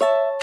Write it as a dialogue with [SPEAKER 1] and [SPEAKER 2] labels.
[SPEAKER 1] you